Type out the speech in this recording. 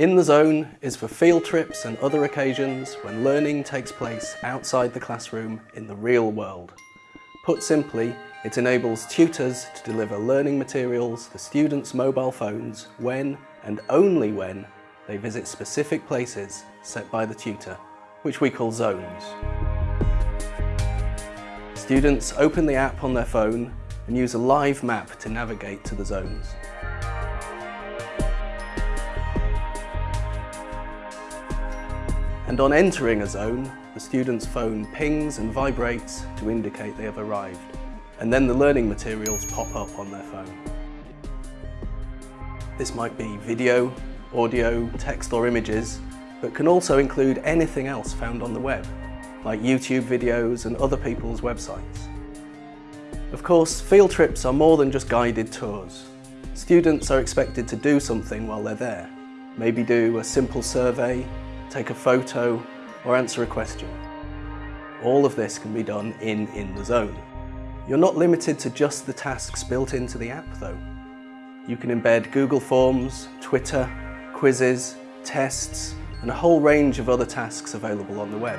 In the Zone is for field trips and other occasions when learning takes place outside the classroom in the real world. Put simply, it enables tutors to deliver learning materials to students' mobile phones when and only when they visit specific places set by the tutor, which we call zones. Students open the app on their phone and use a live map to navigate to the zones. And on entering a zone, the student's phone pings and vibrates to indicate they have arrived. And then the learning materials pop up on their phone. This might be video, audio, text or images, but can also include anything else found on the web, like YouTube videos and other people's websites. Of course, field trips are more than just guided tours. Students are expected to do something while they're there. Maybe do a simple survey, take a photo, or answer a question. All of this can be done in In the Zone. You're not limited to just the tasks built into the app though. You can embed Google Forms, Twitter, quizzes, tests, and a whole range of other tasks available on the web.